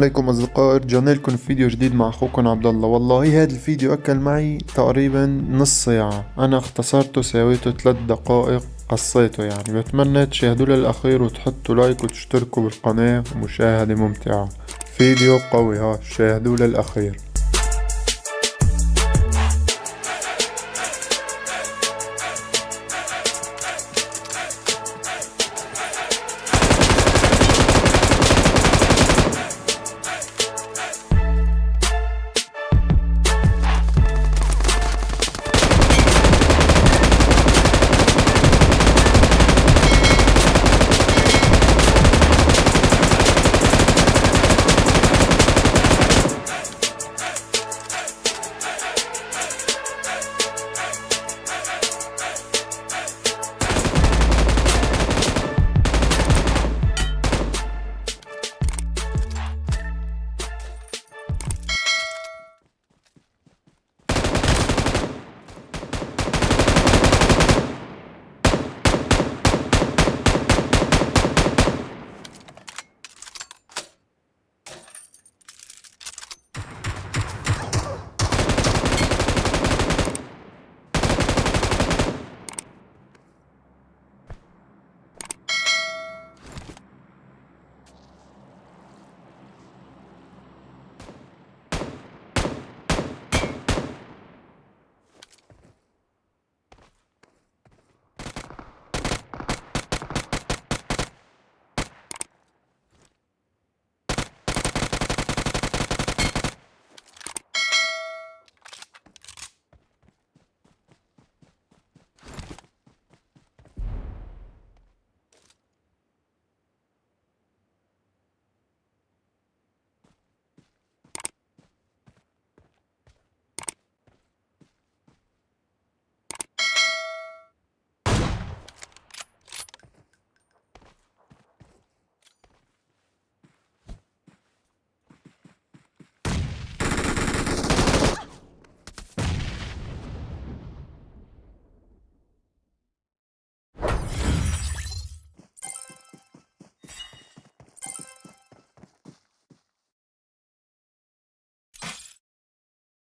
عليكم أصدقائي رجعنا لكم فيديو جديد مع أخوكم عبد الله. والله هذا الفيديو أكل معي تقريبا نص ساعة. أنا اختصرته سويته 3 دقائق قصيته يعني. بتمنى تشاهدوا للأخير وتحطوا لايك وتشتركوا بالقناة. ومشاهدة ممتعة. فيديو قوي ها. شاهدوا للأخير.